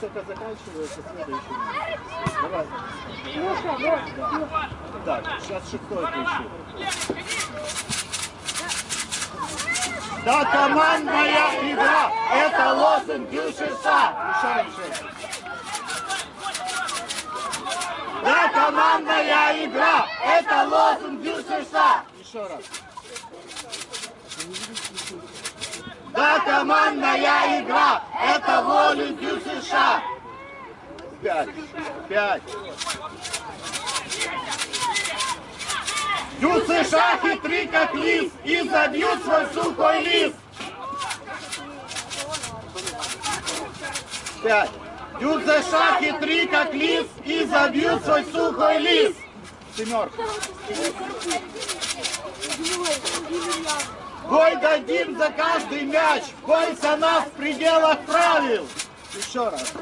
только заканчивается следующий матч. Давай. Так, сейчас шестой включу. Да, командная игра! Это лозунг ЮШИШа! Еще раньше. Да, командная игра! Это лозунг ЮШИШа! Еще раз. Да, командная игра! Это лозунг ЮШИШа! Пять. Пять. Дю США хитры как лис и забьют свой сухой лист. Пять. Дю США хитры как лис и забьют свой сухой лист. Семерка. Бой дадим за каждый мяч. Бойся нас в пределах правил. Еще раз.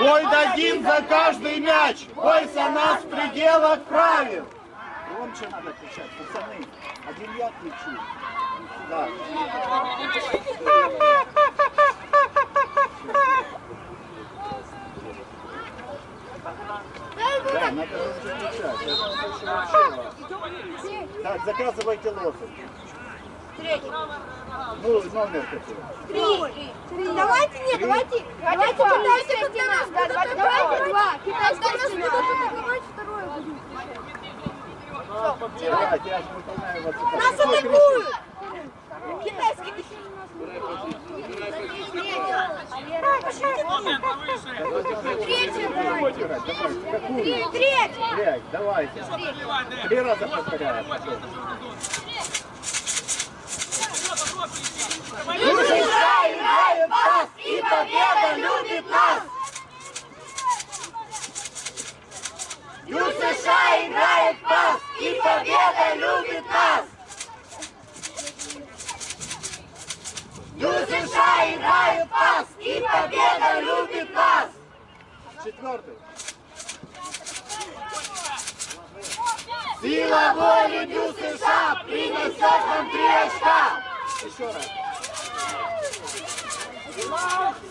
Бой дадим за каждый мяч. Бойся нас в пределах правил. Громче надо кричать, пацаны. Один я кричу. Да. Да, надо кричать. Так, заказывайте лозунг. Ну, номер какой? Три. Давайте, нет, давайте, давайте китайцы нас, да, давайте, давайте два. Китайцы для нас будут атаковать, второе вас. Нас атакуют! Китайский. Третий. Блядь, давайте. Три раза повторяю. США играет пас, и победа любит нас. Ю США играет пас, и победа любит нас. США играет пас, и победа любит нас. Четвертый. Сила воли Дю США принесет нам три очка. Еще раз.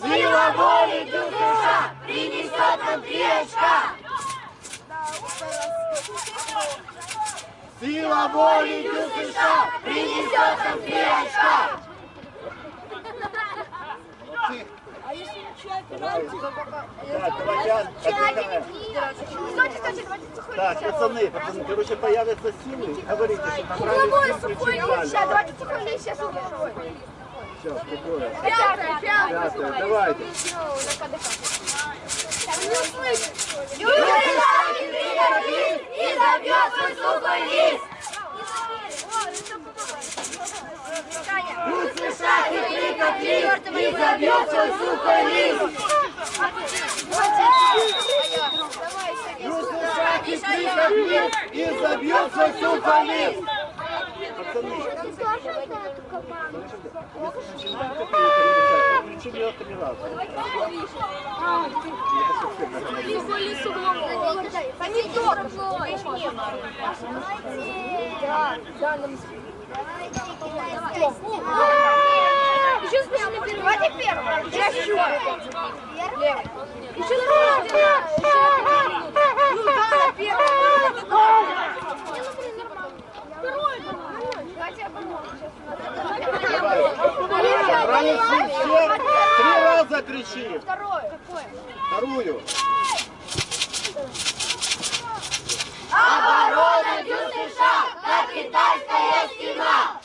Сила воли Дю США принесет нам три очка. Сила воли Дю США принесет нам три очка. Так, давайте отдыхаем. Стойте, стойте, давайте сухой Так, пацаны, пацаны, короче, появятся силы. Говорите, что сухой всем лист, сейчас, давайте сухой лист, сейчас сухой. Все. Пятый, пятый. Пятое, давайте. И забьет свой сухой лист. Пусть США хитрый как лист и забьет свой сухой лист. США хитрый как лист и забьет свой сухой лист. Помидор. Да, да, нам Еще смешно первый. Давайте первый. Я еще. Левый. Еще на Ну да, все, три раза кричи. Второй. Какой? Вторую. Оборона Дю США, как китайская стена.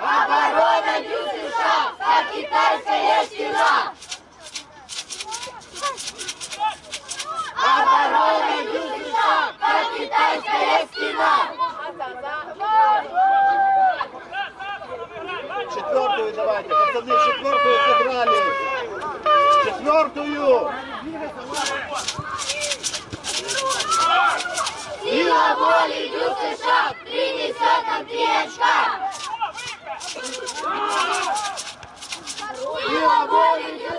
Оборона Дю США, как китайская стена. Оборона Дю США, как китайская стена. Четвертую давайте. Пацаны, четвертую сыграли. Четвертую. Сила воли Дю США принесет нам три очка. Сила воли Дю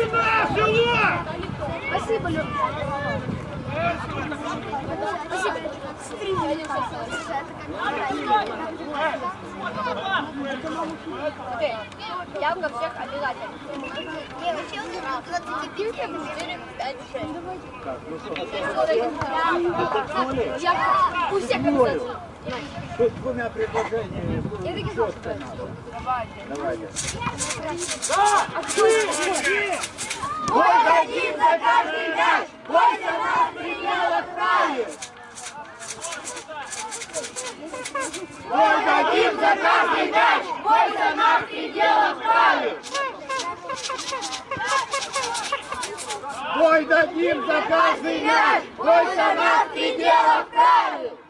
Сюда, сюда! Спасибо, Лёха. Спасибо. Я во всех обязательно. Не, вообще у нас 24, 5, 6. Я у всех обязательно. Тут двумя предложениями четко надо. Давайте. Давайте. Да! Отсюда! Бой дадим за каждый мяч! Бой за нас принял отправи! Бой дадим за каждый мяч! Бой за нас предел отправи! Бой дадим за каждый мяч! Бой за нас предел отправи!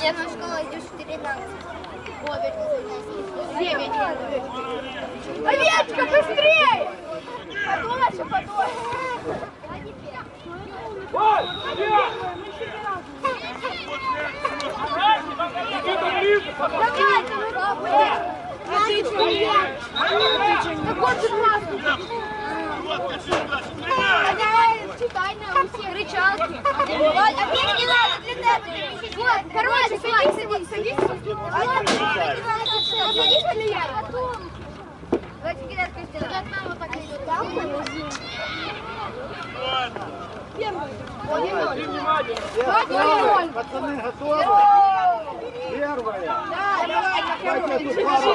Нет, на школу идешь в 13. Овечка, быстрее! Какой же классный. Читай нам все рычалки. А мне не надо для тебя. Вот, короче, садись, садись, садись. Садись, я? Давайте кидать костяна. От мамы так идет. Там Первая. Пацаны, готовы? Первая. Да, давай, читай.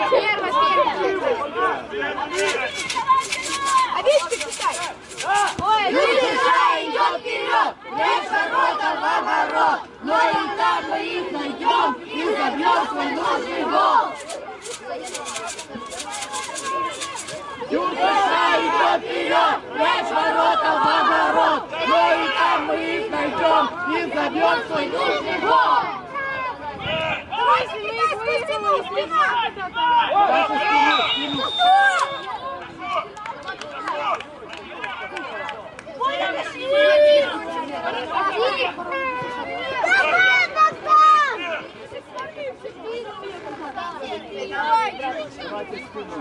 Ой, Душа идет вперед, лишь ворота в оборот, но и там мы их найдем и забьем свой нужный гол. Душа идет вперед, лишь ворота в оборот, но и там мы их найдем и забьем свой нужный гол. Давай, кидай спину, спина. Дальше спину, спину. Давайте спину.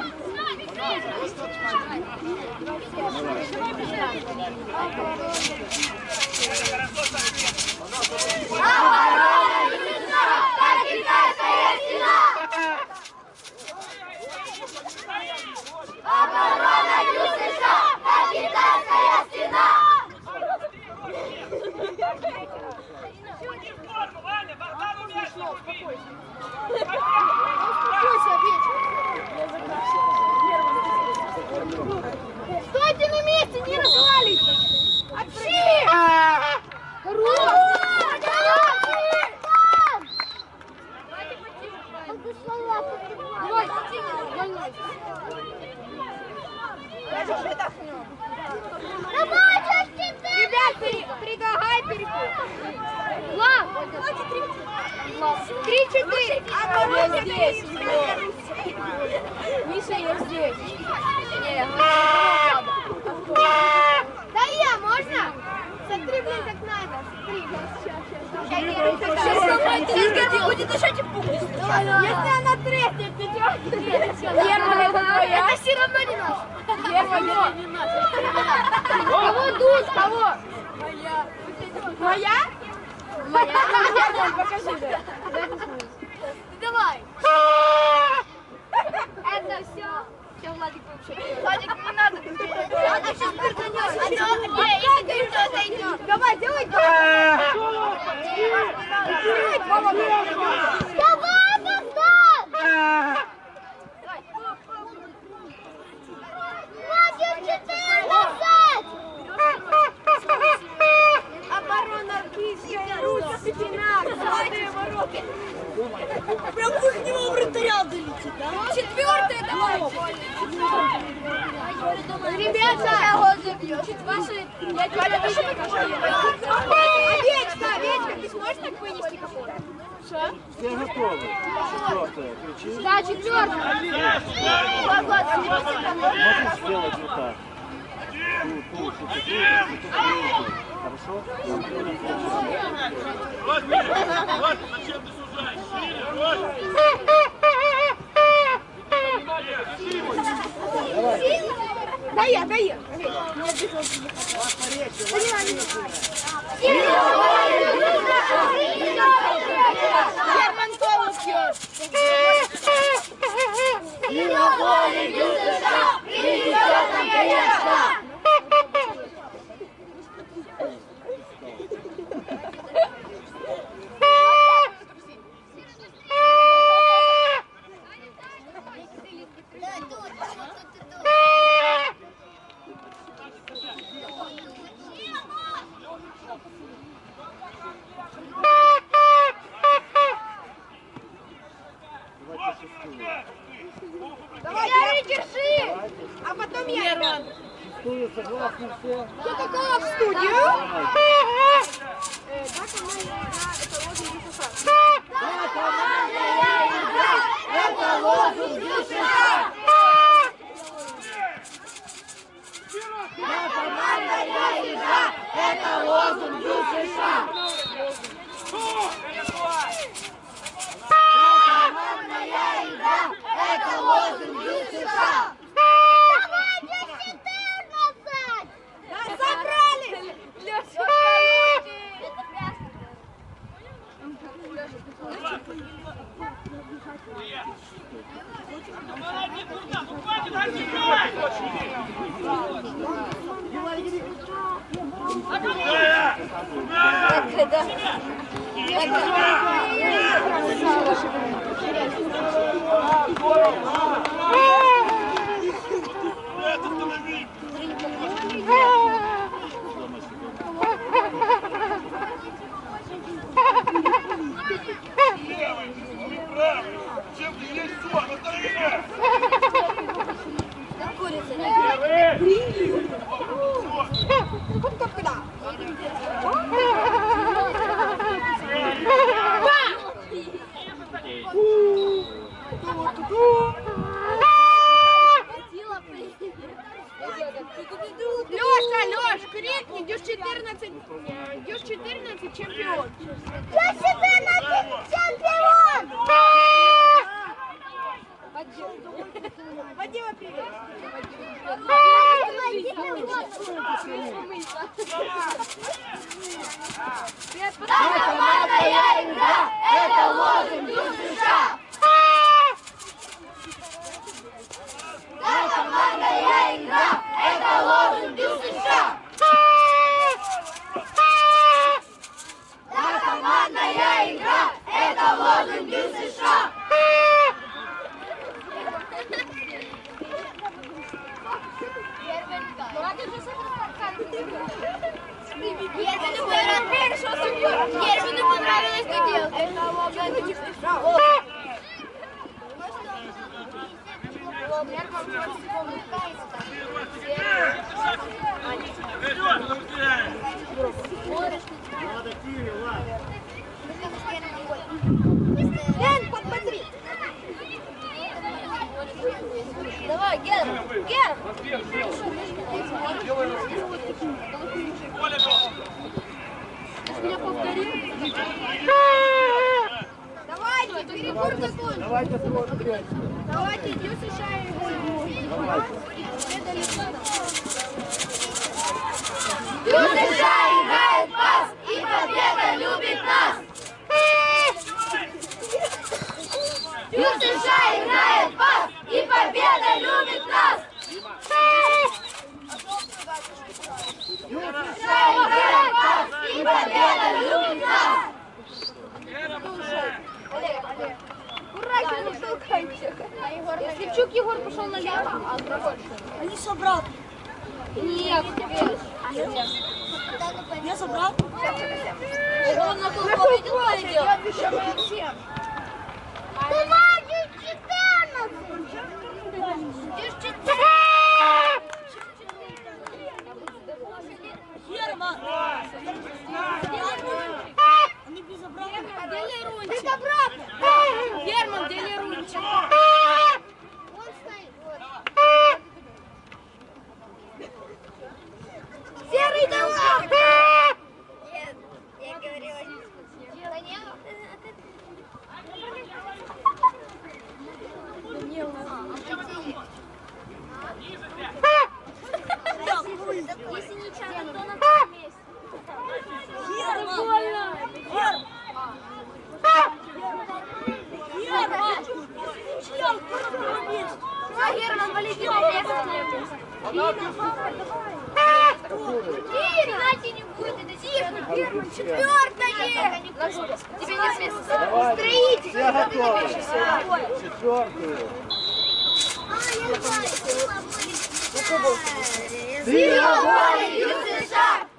Стойте на месте, не разваливайтесь! Отши! Хорош! Давай, больной. Ребят, при- предлагай переход. Влад, три-четыре. Я здесь, Миша, я здесь. Не, Да я, можно? Смотри, блин, как надо. Смотри, сейчас, сейчас, сейчас. Сейчас сломает треск, будет дышать и пусть. Если она треснет, ты чё? Первая это твоя. Это все равно не наш. Первая не наша. Кого дуть? Кого? Моя? Моя? Покажи, да. Давай. Это все. Все, Владик вообще. Владик, не надо. Владик сейчас отойдешь. Давай, делай. Давай, Богдан! Владик, четыре назад! Оборона армейская, ручка, спина, ворота. Прям в него вратаря долетит, да? Четвертое давайте. Ребята, Ваши, я овечка, овечка, ты сможешь так вынести какого-то? Все готовы? Четвертая. Кричи. Да, четвертое. Можешь сделать вот так? Тут, тут, тут, тут, тут, тут, тут. Хорошо? Дай я, дай я. Герман Колос пьет. Сила воли Юдыша принесет нам конечно. Давайте шестую. Давай, Герри, держи. Давайте. А потом я. ребят. Шестую согласны все? Кто какого в студию? Команда это лозунг игра, это лозунг ЮССР. Да, командная игра, это лозунг ЮССР. Да, командная игра, это лозунг ЮССР. Yeah. Зверобой ЮСШ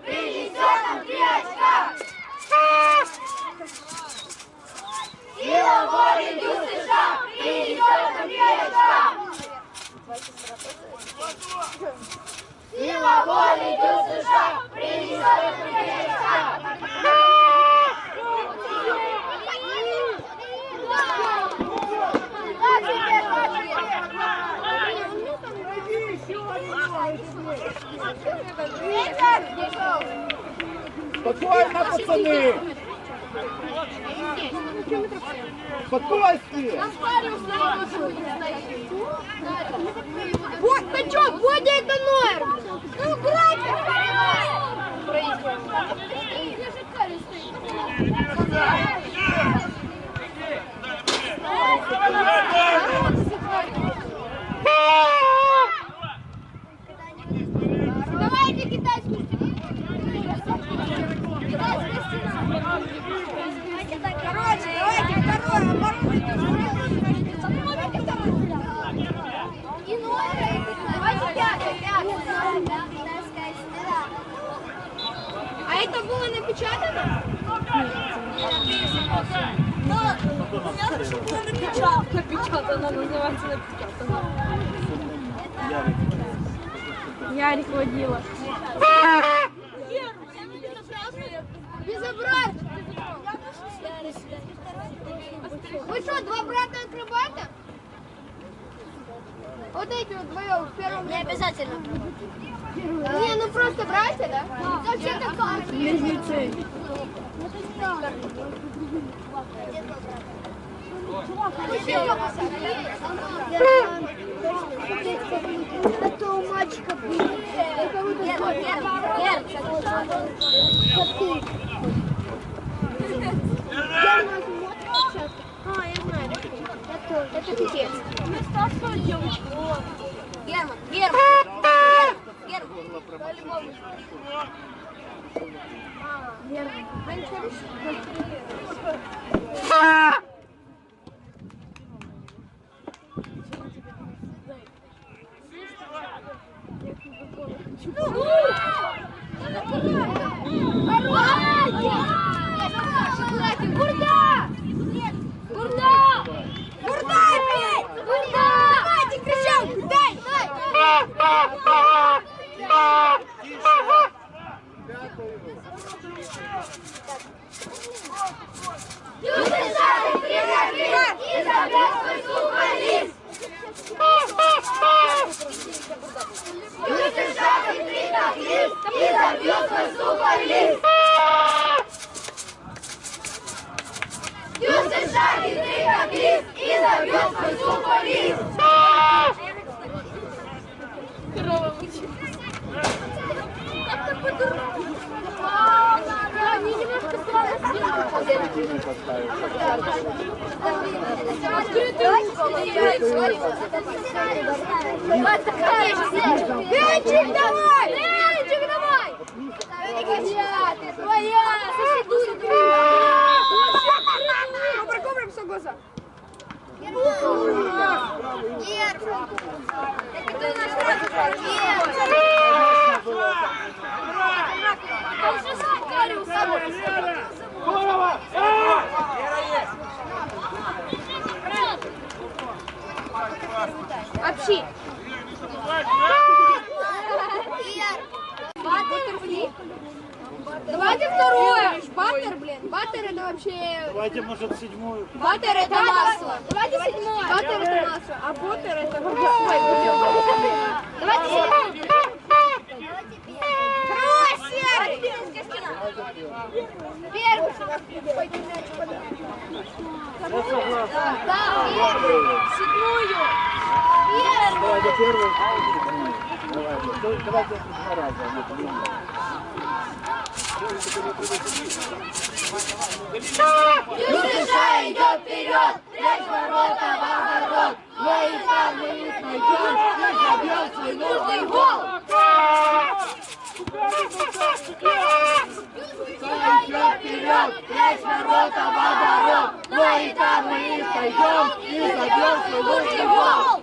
принесет нам три очка! Зверобой ЮСШ принесет нам три очка! Сила воли ЮСШ принесет нам три очка! Спокойно, пацаны! Спокойствие! Вот, ты чё, Бодя это норм! Ну, братья, понимаешь! напечатано? Ну, я хочу было напечатано. Напечатано, называется напечатано. Ярик водила. Ярик водила. Безобразно! Вы что, два брата акробата? Вот эти вот вдвоем в первом Не обязательно. Не, ну просто братья, да? Вообще-то как? Близнецы. Это у мальчика А, я знаю. Я тоже. Это пипец. Герман, Герман, Герман, Герман. Бурда! Бурда! Бурда опять! Бурда! Давайте кричам! Дай! И забрал свой сухолист! Юсышак и тритак лист, и забьет свой сухолист! Юсышак и забьет свой Ты поставишь. Ленчик, давай! Кобра, все глаза. Общи. Баттер, блин. Давайте второе. Баттер, блин. Баттер это вообще... Давайте, может, седьмую. Баттер это масло. Давайте седьмое. Баттер это масло. А боттер это... Давайте седьмое. Хороший! Первый. Да, первый. Седьмую. Первый. Давайте первую. Давайте. Давайте два раза. Вот, ну. Юсыша идет вперед, прячь ворота в огород. Мы и там мы их найдем, и забьем свой нужный гол. Юсыша идет вперед, прячь ворота в огород. Мы и там мы их найдем, и забьем свой нужный гол.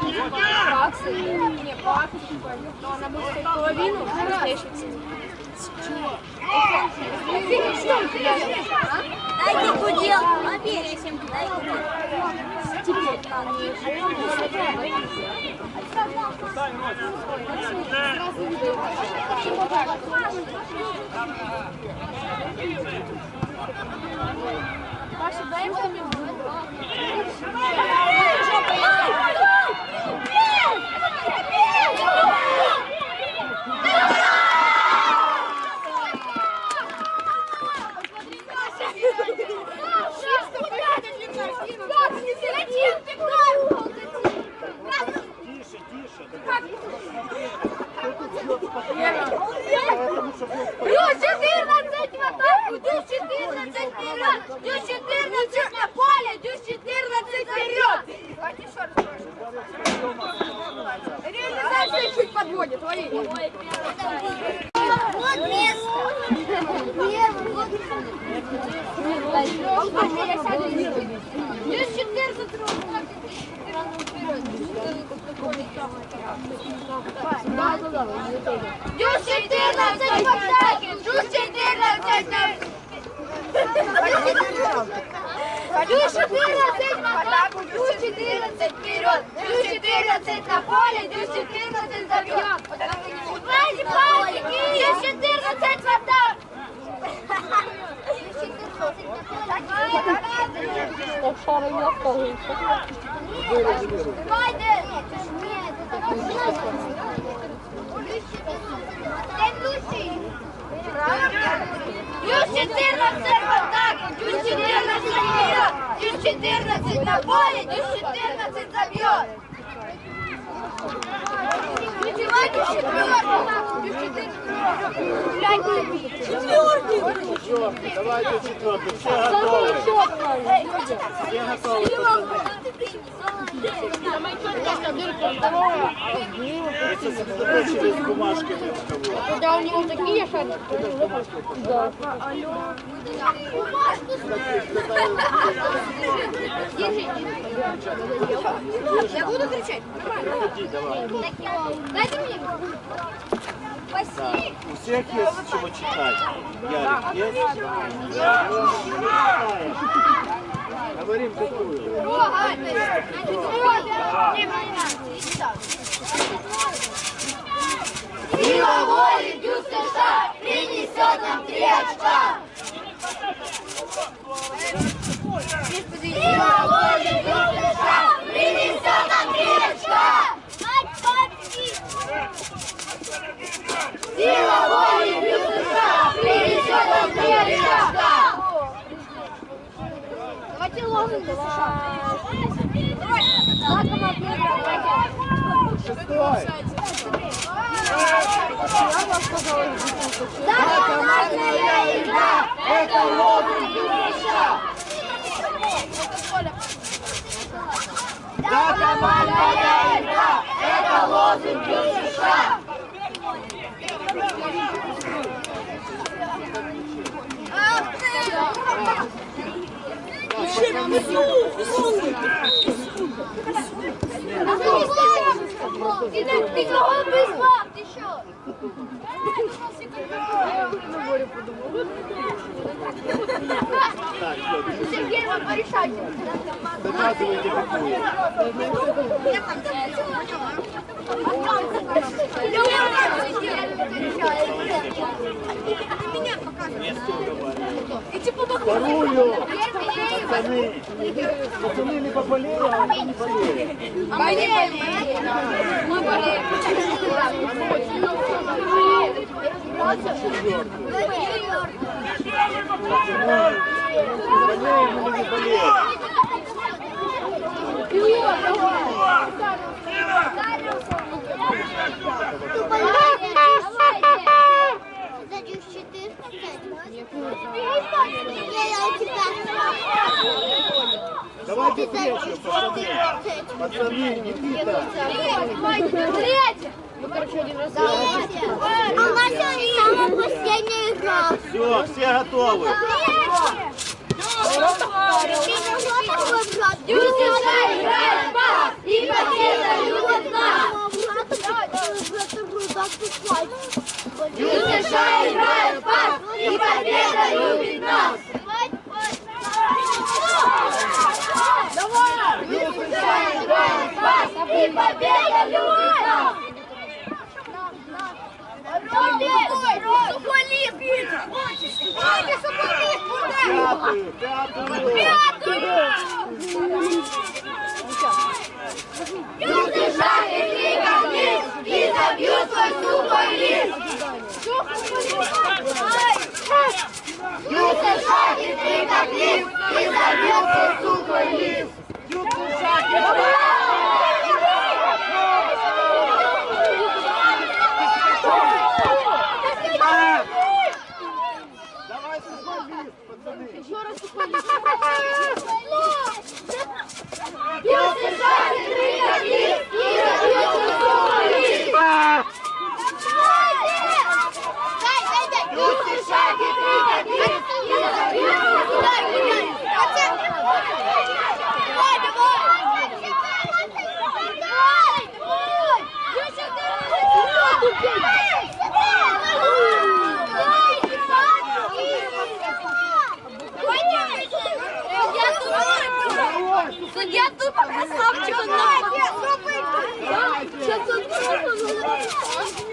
Купить баксы, не баксы, но она будет стоить половину, настоящей цены. Дайте гудел, оберись им, дай гудел. Паша, дай мне Плюс 14 поставки! Плюс 14 на... Плюс 14 в атаку, плюс 14 вперед, плюс 14 на поле, плюс 14 забьем. Брази, брази, плюс 14 в атаку. Обшара не осталось. Давайте! Плюс 14 в атаку, Дюс-14 забьет, Дюс-14 на поле, плюс 14 забьет. Четвертый, плюс 14 Четвертый. Четвертый, давайте четвертый. Все готовы. Все готовы. Это в кого. Да, у него такие шарики. Да. Я буду кричать? Дайте мне. Так, у всех есть чего читать. Ярик, есть? Говорим какую. Сила воли Дюк США принесет нам три очка. Сила воли Дюк США принесет нам три очка. Сила воли Дюк США принесет нам три очка. Давайте лозунг США. Знаком ответа. Шестой. Да, командная игра! Это лозунг Юриша! Да, командная игра! Это лозунг Юриша! Ах ты! Ты кого призвал? Ты что? Так, все, Сергей, вы порешайте. доказывайте какую. Вторую. Пацаны. Пацаны либо болели, а либо не болели. Мы болеем. Болеем или не болеем. Давайте третью, пацаны. Пацаны, Никита. Третья. А у нас сегодня самая последняя игра. Все, все готовы. Юрка играет в пас, и победа любит нас. США играет в пас, и победа любит нас. США играет в пас, и победа любит нас. Сухой лист, Питер! Сухой лист, Пятую, пятую. Люди шагнет и как лист, и забьют свой сухой лист. Люди шагнет и как лист, и забьют свой сухой лист. Давай сухой лист, пацаны. Люди шагнет и как лист, и забьют свой сухой лист. Люди шагнет и как лист, и забьют свой сухой лист. Давай, давай! Я тупо красавчик. Сейчас он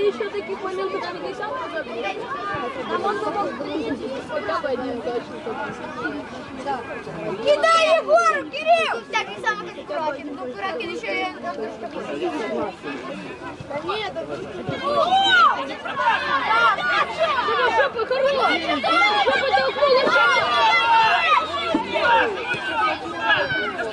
Это еще таких моментов не а хотя бы один точно. Кидай Егору, Кирилл! Так не самый как Куракин. Ну, Куракин еще и... Да нет, это... Тебе жопа хорош! Жопа толкнула! Это ладно.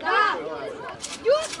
Да. Юноша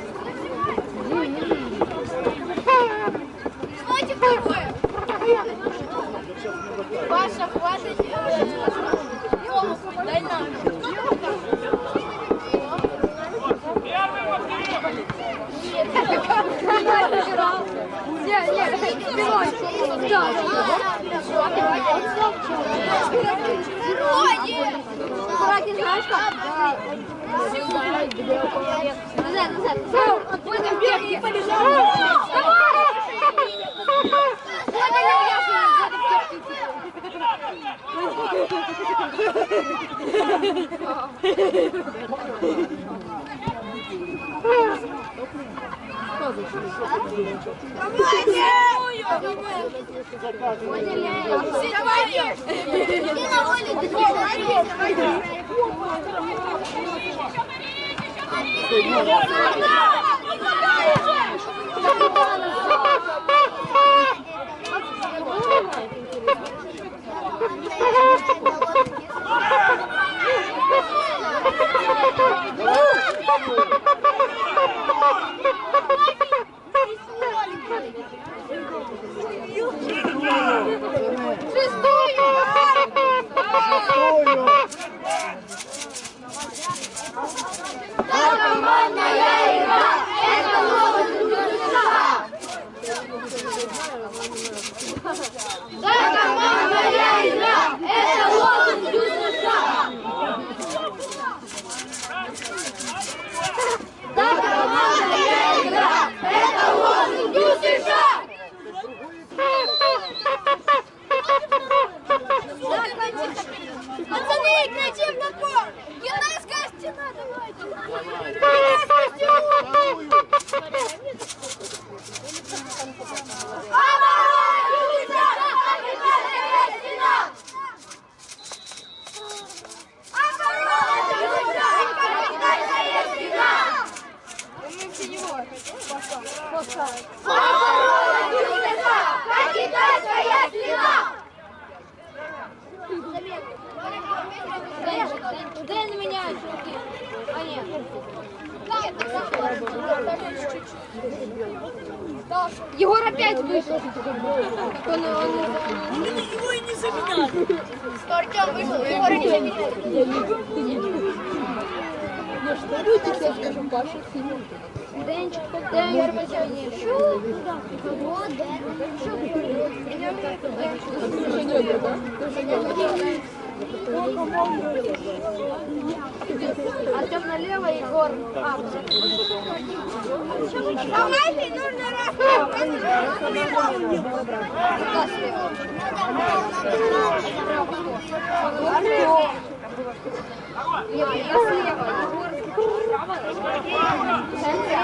Давайте второе. Паша, хватит. э, Дай нам. Нет, нет, спиной. Да, Куракин, знаешь как? Назад, назад. Будем бегать. Давай! Артем налево, Егор. А, Давайте, нужно Артем. Я слева, Егор справа. Центр,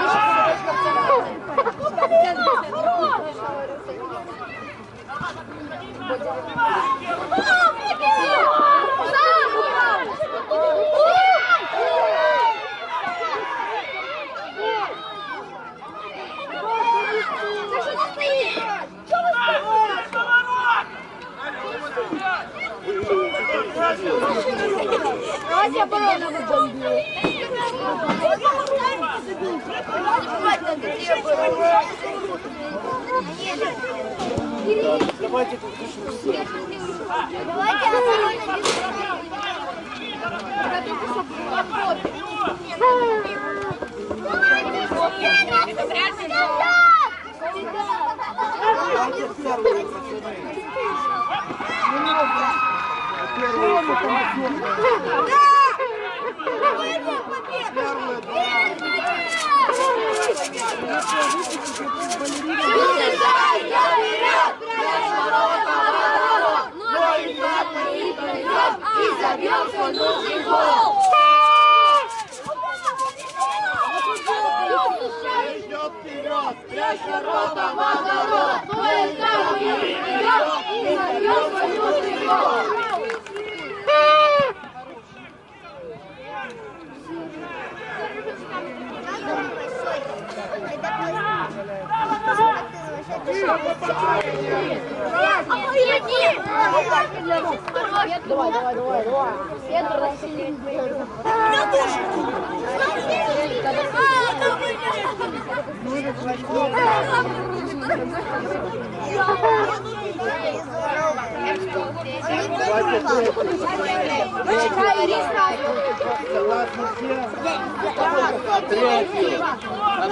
Давайте оборону Давайте тут все. Давайте оборону Давайте первые пацаны. Первые пацаны. Первые два. И забьем свой нужный гол! Идет вперед. Прячь Ворота в огород, поезда мы идем и забьем свой нужный гол! Давай, давай, давай, давай. Петр Васильевич. Согласны все? Третью. На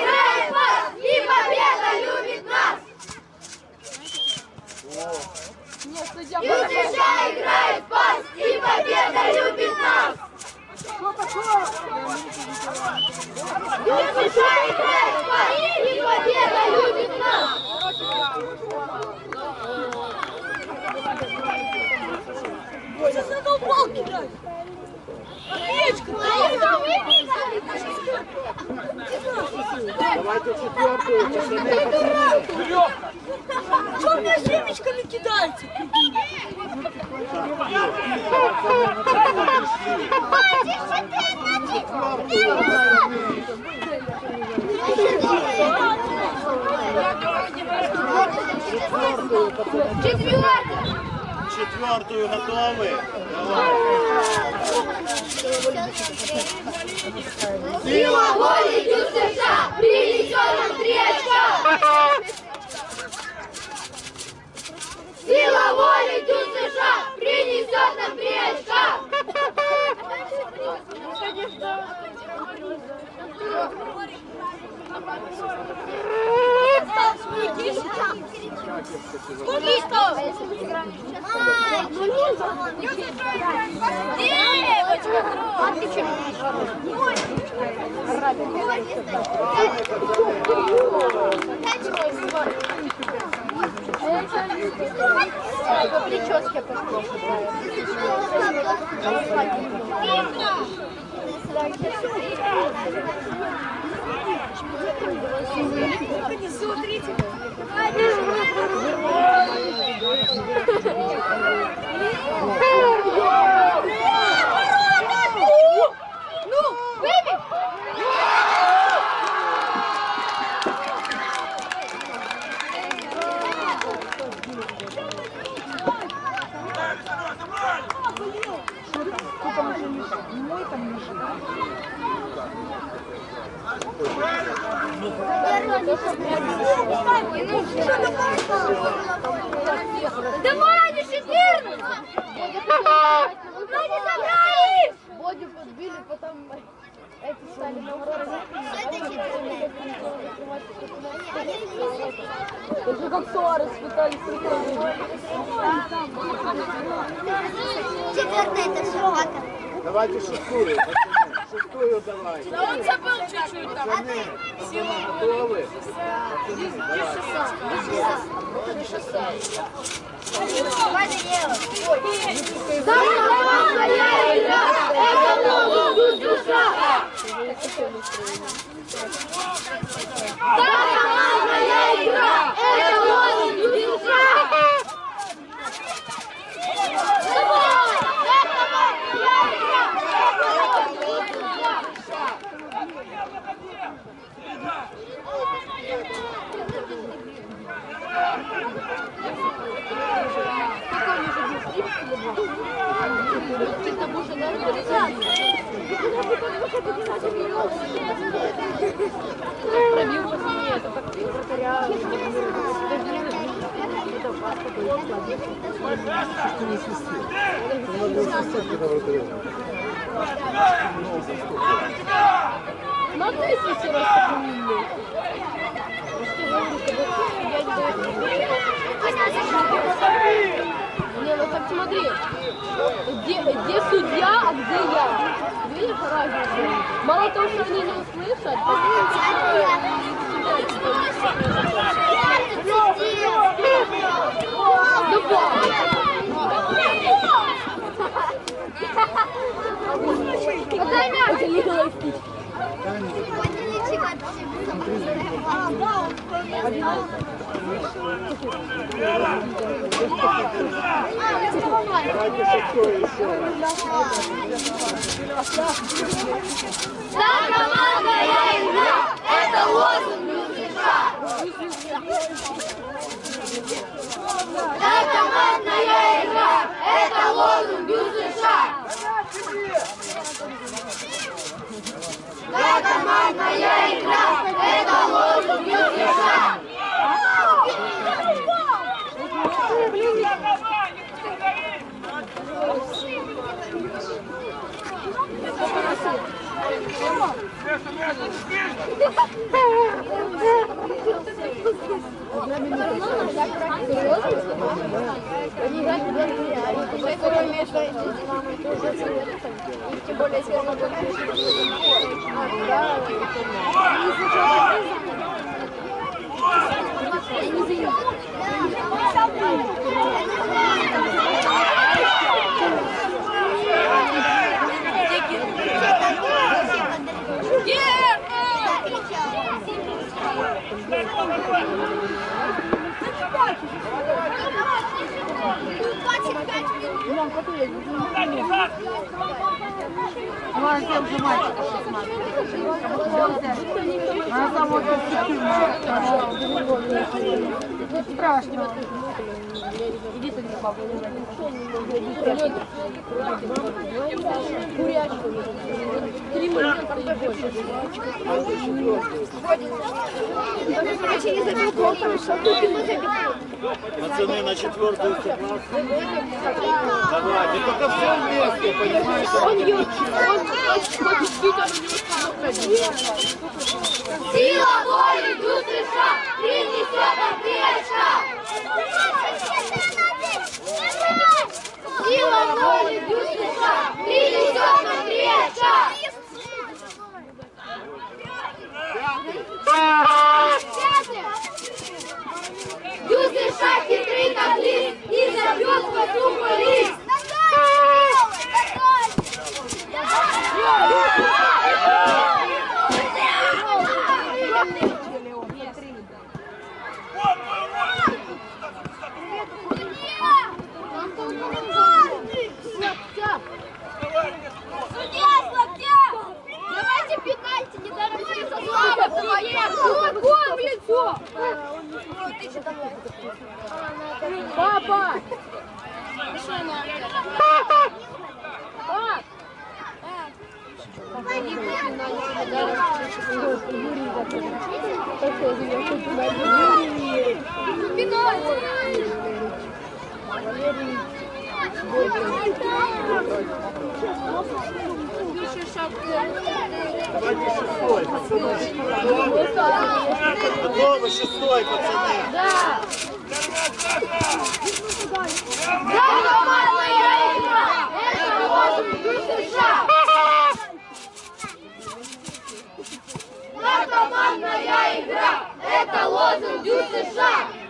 играет пас, и победа любит нас! ЮСШ играет пас, и победа любит нас! ЮСШ играет пас, и победа любит нас! Сейчас задолбал кидать. Давайте четвертую. Что мне семечками кидаете? Четвертую! Четвертую готовы? Давай. Сила воли ЮСШ принесет нам три очка! Сила воли ЮСШ принесет нам три очка! Сколько? Девочка, По прическе Давай, не 14! Мы не собрались! Бодю подбили, потом эти стали наоборот. Это как Суарес пытались Четвертая это собака. Давайте шестую, Шестую давай. Да он забыл чуть-чуть там. Готовы? Самая игра! Это! Самая игра! Это лозунг душа! Давай! Это моя игра! Это лозунг душа! Пробил по стене, это так вратаря. Ну ты если раз так умный. Не, ну так смотри, где, где судья, а где я? Видишь разницу? Мало того, что они не услышат, Какая мяч? Давайте шестую еще. Да, командная игра! Это лозунг США! Да, командная игра! Это лозунг США! Да, командная игра! Это США! Второе место и тем более если оно Можно уже мальчика посмотреть. Она самая перспективная. Страшно. Что тут ему забил. Пацаны, на четвертую согласны? Давайте, только все вместе, понимаете? Он ее, он хочет бить, а у него Сила воли Бюстриша принесет матриарша! Бюстриша хитрый как лист и забьет по духу лист! Стой! Стой! Стой! все! Папа! Папа! Пап! Валерий! Давайте шестой, пацаны. Готовы, шестой, пацаны. Да! Это лозунг США! Командная игра! Это лозунг США!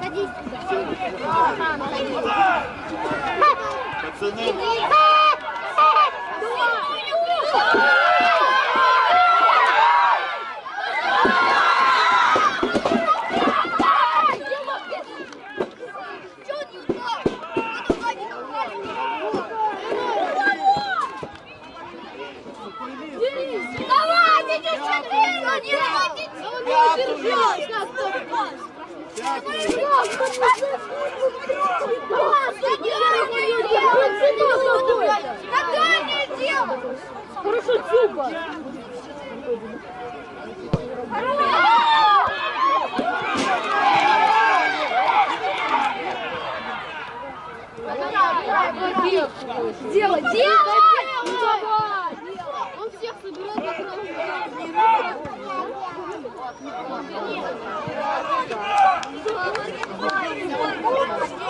Садись туда. Мама, садись. Пацаны, Давайте, девчонки! Не Хорошо, Цюба! Делай, делай! Ну давай! Он всех собирает Все, стоп,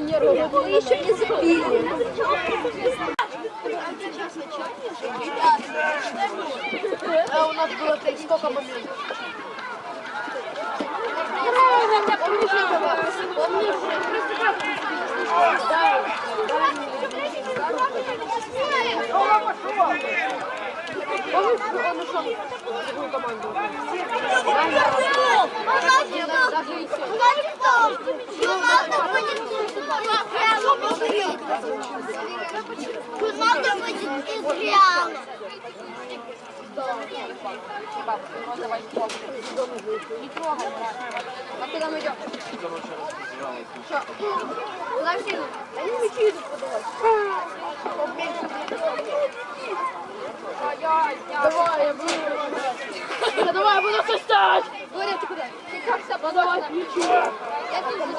нервы. еще не забили. А у нас было сколько моментов? Он ушел в другую команду. Команда будет из Реала. Не трогай. А куда мы идем? Что? Идут? Они мячи идут подавать. Давай, я буду. Да Давай, я буду составить. Говорят, ты куда? Ты как себя подавать мячи? Я тоже не